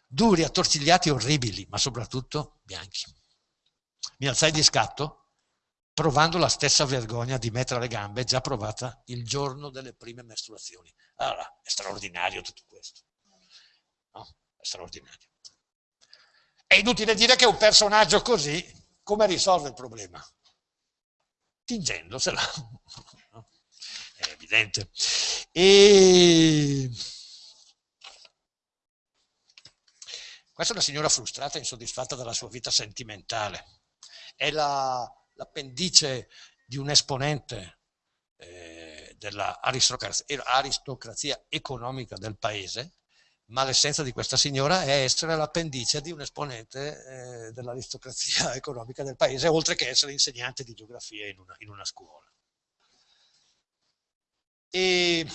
Duri, attorcigliati, orribili, ma soprattutto bianchi. Mi alzai di scatto, provando la stessa vergogna di mettere le gambe già provata il giorno delle prime mestruazioni. Allora, è straordinario tutto questo. No? È straordinario. È inutile dire che un personaggio così, come risolve il problema? Tingendosela. È evidente. E... Questa è una signora frustrata e insoddisfatta dalla sua vita sentimentale. È l'appendice di un esponente eh, dell'aristocrazia economica del paese, ma l'essenza di questa signora è essere l'appendice di un esponente eh, dell'aristocrazia economica del paese, oltre che essere insegnante di geografia in una, in una scuola. E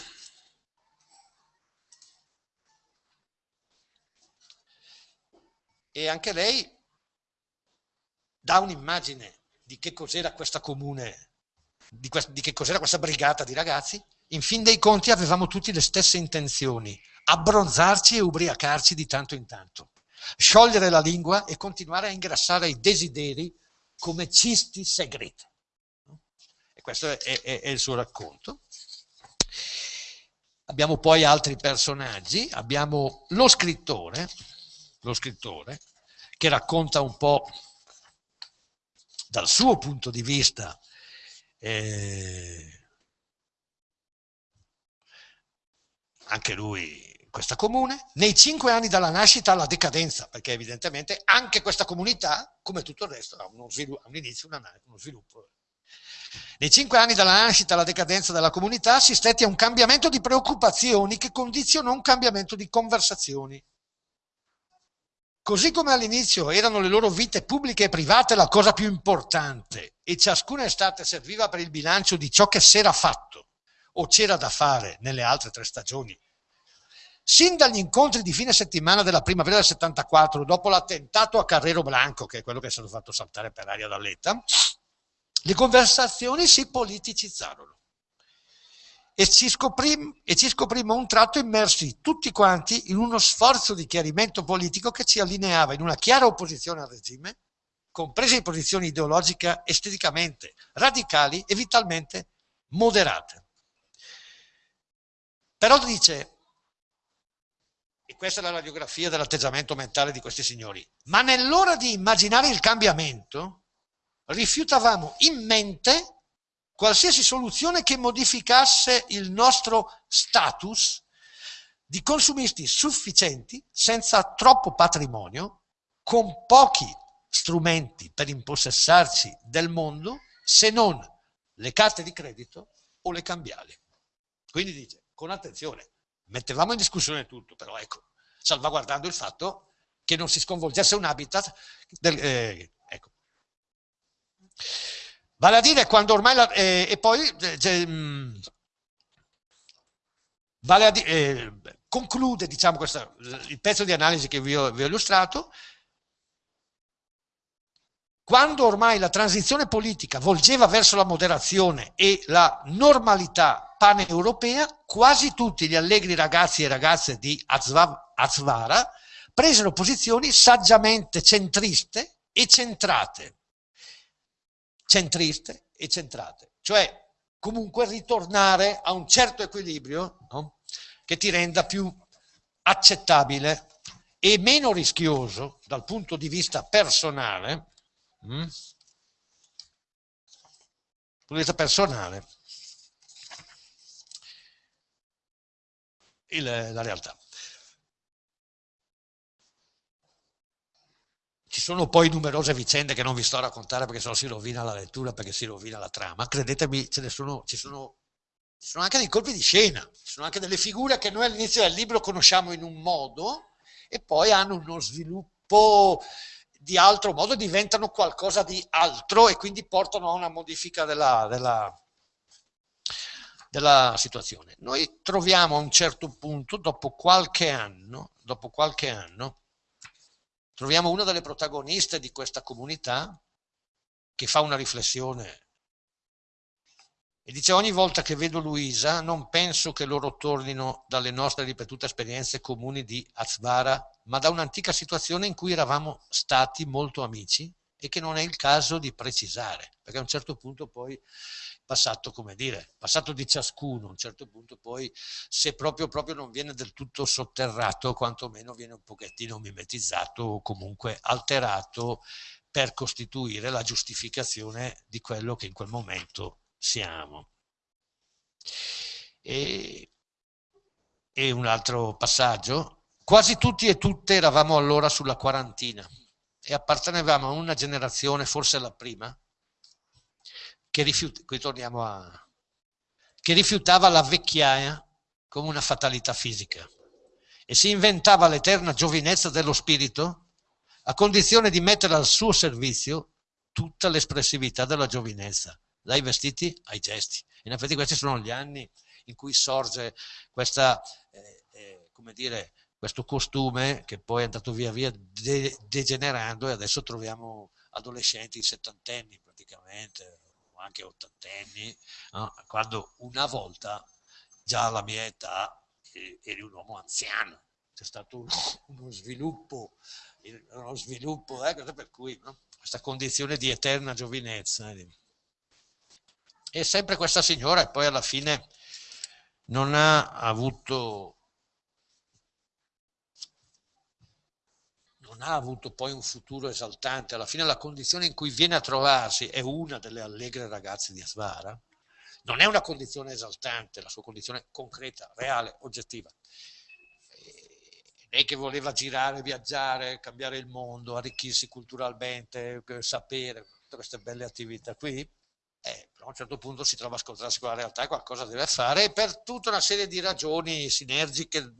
e anche lei dà un'immagine di che cos'era questa comune, di, que di che cos'era questa brigata di ragazzi. In fin dei conti avevamo tutti le stesse intenzioni, abbronzarci e ubriacarci di tanto in tanto, sciogliere la lingua e continuare a ingrassare i desideri come cisti segreti. E questo è, è, è il suo racconto. Abbiamo poi altri personaggi, abbiamo lo scrittore, lo scrittore, che racconta un po' dal suo punto di vista eh, anche lui questa comune, nei cinque anni dalla nascita alla decadenza, perché evidentemente anche questa comunità, come tutto il resto, ha, uno sviluppo, ha un inizio, una, uno sviluppo nei cinque anni dalla nascita alla decadenza della comunità assistetti a un cambiamento di preoccupazioni che condizionò un cambiamento di conversazioni. Così come all'inizio erano le loro vite pubbliche e private la cosa più importante e ciascuna estate serviva per il bilancio di ciò che si era fatto o c'era da fare nelle altre tre stagioni. Sin dagli incontri di fine settimana della primavera del 74, dopo l'attentato a Carrero Blanco, che è quello che è stato fatto saltare per aria dall'ETA, le conversazioni si politicizzarono e ci, scoprim, e ci scoprimmo un tratto immersi tutti quanti in uno sforzo di chiarimento politico che ci allineava in una chiara opposizione al regime, comprese posizioni ideologiche esteticamente radicali e vitalmente moderate. Però dice, e questa è la radiografia dell'atteggiamento mentale di questi signori, ma nell'ora di immaginare il cambiamento, rifiutavamo in mente qualsiasi soluzione che modificasse il nostro status di consumisti sufficienti, senza troppo patrimonio, con pochi strumenti per impossessarci del mondo, se non le carte di credito o le cambiali. Quindi dice, con attenzione, mettevamo in discussione tutto, però ecco, salvaguardando il fatto che non si sconvolgesse un habitat del, eh, Vale a dire quando ormai, la, eh, e poi eh, mh, vale a dire, eh, conclude diciamo, questa, il pezzo di analisi che vi ho, vi ho illustrato, quando ormai la transizione politica volgeva verso la moderazione e la normalità paneuropea, quasi tutti gli allegri ragazzi e ragazze di Azvara presero posizioni saggiamente centriste e centrate. Centriste e centrate. Cioè, comunque ritornare a un certo equilibrio no? che ti renda più accettabile e meno rischioso dal punto di vista personale Mm? Punto personale. Il, la realtà. Sono poi numerose vicende che non vi sto a raccontare perché se no si rovina la lettura, perché si rovina la trama. Credetemi, ce ne sono, ci, sono, ci sono anche dei colpi di scena, ci sono anche delle figure che noi all'inizio del libro conosciamo in un modo e poi hanno uno sviluppo di altro modo diventano qualcosa di altro e quindi portano a una modifica della, della, della situazione. Noi troviamo a un certo punto, dopo qualche anno, dopo qualche anno, troviamo una delle protagoniste di questa comunità che fa una riflessione. E dice ogni volta che vedo Luisa non penso che loro tornino dalle nostre ripetute esperienze comuni di Azvara, ma da un'antica situazione in cui eravamo stati molto amici e che non è il caso di precisare, perché a un certo punto poi passato, come dire, passato di ciascuno, a un certo punto poi se proprio, proprio non viene del tutto sotterrato, quantomeno viene un pochettino mimetizzato o comunque alterato per costituire la giustificazione di quello che in quel momento siamo. E, e un altro passaggio, quasi tutti e tutte eravamo allora sulla quarantina e appartenevamo a una generazione, forse la prima, che, rifiut a, che rifiutava la vecchiaia come una fatalità fisica e si inventava l'eterna giovinezza dello spirito a condizione di mettere al suo servizio tutta l'espressività della giovinezza dai vestiti ai gesti. In effetti questi sono gli anni in cui sorge questa, eh, eh, come dire, questo costume che poi è andato via via de degenerando e adesso troviamo adolescenti settantenni praticamente, o anche ottantenni, no? quando una volta già alla mia età eri un uomo anziano, c'è stato uno, uno sviluppo, uno sviluppo eh, per cui no? questa condizione di eterna giovinezza. Eh, e sempre questa signora e poi alla fine non ha avuto non ha avuto poi un futuro esaltante, alla fine la condizione in cui viene a trovarsi è una delle allegre ragazze di Asvara, non è una condizione esaltante, la sua condizione concreta, reale, oggettiva. Lei che voleva girare, viaggiare, cambiare il mondo, arricchirsi culturalmente, sapere, tutte queste belle attività qui, eh, a un certo punto si trova a scontrarsi con la realtà e qualcosa deve fare e per tutta una serie di ragioni sinergiche,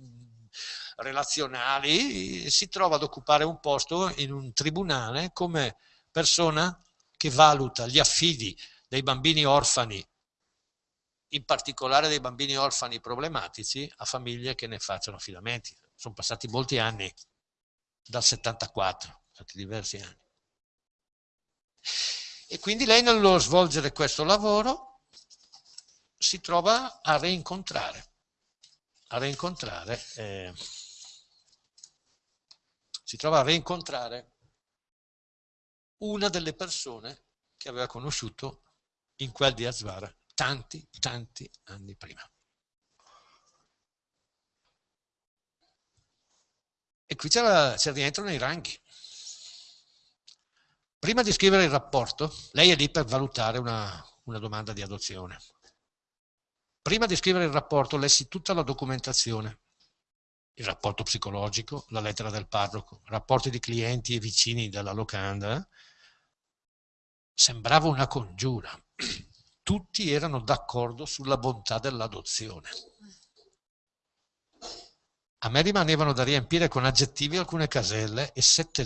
relazionali, si trova ad occupare un posto in un tribunale come persona che valuta gli affidi dei bambini orfani, in particolare dei bambini orfani problematici, a famiglie che ne facciano affidamenti. Sono passati molti anni, dal 74, stati diversi anni. E quindi lei nello svolgere questo lavoro si trova a reincontrare, a reincontrare, eh, si trova a reincontrare una delle persone che aveva conosciuto in quel di Azvara tanti, tanti anni prima. E qui ci rientrano i ranghi. Prima di scrivere il rapporto, lei è lì per valutare una, una domanda di adozione. Prima di scrivere il rapporto lessi tutta la documentazione, il rapporto psicologico, la lettera del parroco, rapporti di clienti e vicini della locanda. Sembrava una congiura. Tutti erano d'accordo sulla bontà dell'adozione. A me rimanevano da riempire con aggettivi alcune caselle e sette,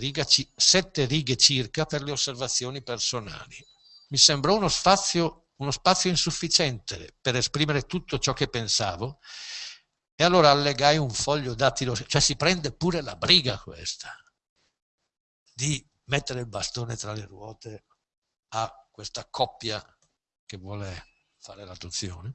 sette righe circa per le osservazioni personali. Mi sembrò uno spazio, uno spazio insufficiente per esprimere tutto ciò che pensavo e allora allegai un foglio dattilo, cioè si prende pure la briga questa, di mettere il bastone tra le ruote a questa coppia che vuole fare l'adozione.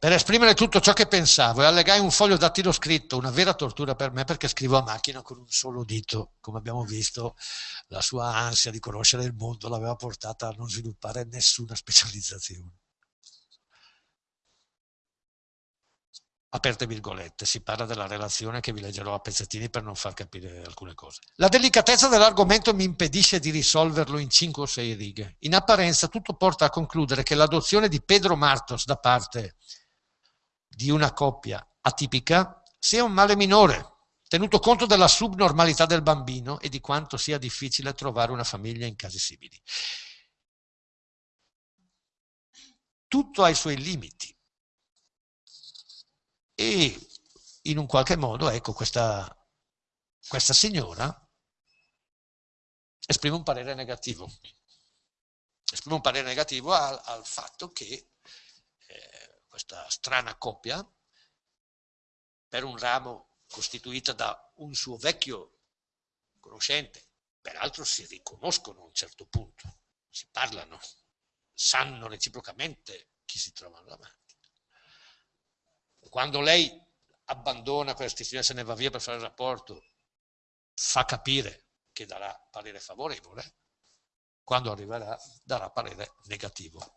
Per esprimere tutto ciò che pensavo e allegai un foglio dattilo scritto, una vera tortura per me perché scrivo a macchina con un solo dito. Come abbiamo visto, la sua ansia di conoscere il mondo l'aveva portata a non sviluppare nessuna specializzazione. Aperte virgolette, si parla della relazione che vi leggerò a pezzettini per non far capire alcune cose. La delicatezza dell'argomento mi impedisce di risolverlo in 5 o 6 righe. In apparenza tutto porta a concludere che l'adozione di Pedro Martos da parte di una coppia atipica sia un male minore, tenuto conto della subnormalità del bambino e di quanto sia difficile trovare una famiglia in casi simili. Tutto ha i suoi limiti e in un qualche modo, ecco, questa, questa signora esprime un parere negativo. Esprime un parere negativo al, al fatto che eh, questa strana coppia, per un ramo costituita da un suo vecchio conoscente, peraltro si riconoscono a un certo punto, si parlano, sanno reciprocamente chi si trovano davanti quando lei abbandona questa istituzione e se ne va via per fare il rapporto, fa capire che darà parere favorevole, quando arriverà darà parere negativo.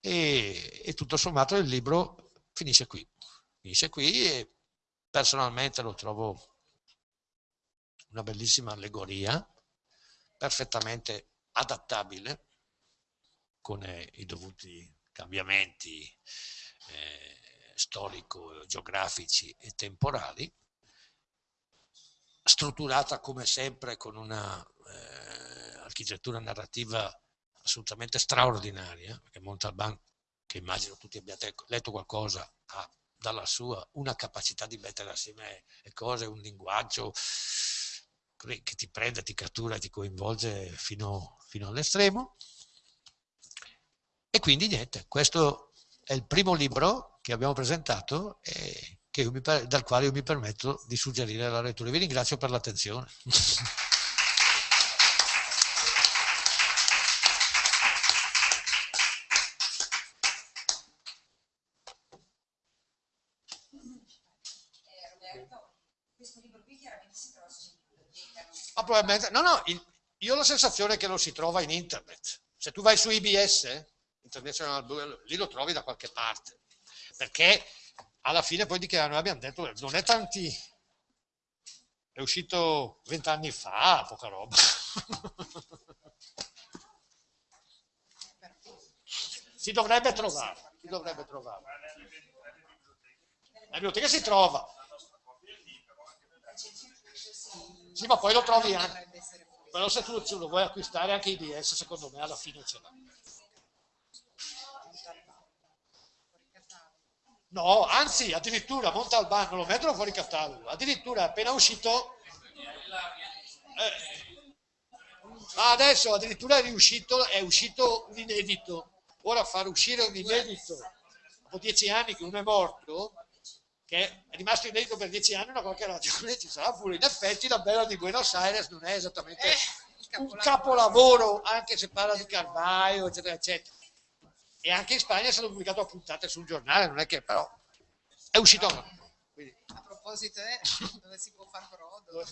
E, e tutto sommato il libro finisce qui. Finisce qui e personalmente lo trovo una bellissima allegoria, perfettamente adattabile con eh, i dovuti cambiamenti eh, storico-geografici e temporali, strutturata come sempre con una eh, architettura narrativa assolutamente straordinaria, perché Montalban, che immagino tutti abbiate letto qualcosa, ha dalla sua una capacità di mettere assieme le cose, un linguaggio che ti prende, ti cattura ti coinvolge fino, fino all'estremo. E quindi niente, questo è il primo libro che abbiamo presentato e mi, dal quale io mi permetto di suggerire la lettura. Vi ringrazio per l'attenzione. Ah, probabilmente, no, no, il, io ho la sensazione che lo si trova in internet. Se tu vai su IBS, International lì lo trovi da qualche parte perché alla fine poi dichiarano, abbiamo detto, non è tanti, è uscito vent'anni fa, poca roba. si dovrebbe trovare, si dovrebbe trovare. La biblioteca si trova. Sì, ma poi lo trovi anche. Però se tu lo vuoi acquistare anche IBS, secondo me alla fine ce l'ha. No, anzi, addirittura Montalbano lo mettono fuori catalogo. Addirittura appena uscito... Eh, adesso addirittura è riuscito, è uscito un inedito. Ora far uscire un inedito dopo dieci anni che uno è morto, che è rimasto inedito per dieci anni, una qualche ragione ci sarà pure. In effetti la bella di Buenos Aires non è esattamente eh, un capolavoro, anche se parla di Carvaio, eccetera, eccetera e anche in Spagna è stato pubblicato a puntate sul giornale, non è che però è uscito. Quindi. A proposito, eh, dove si può fare brodo?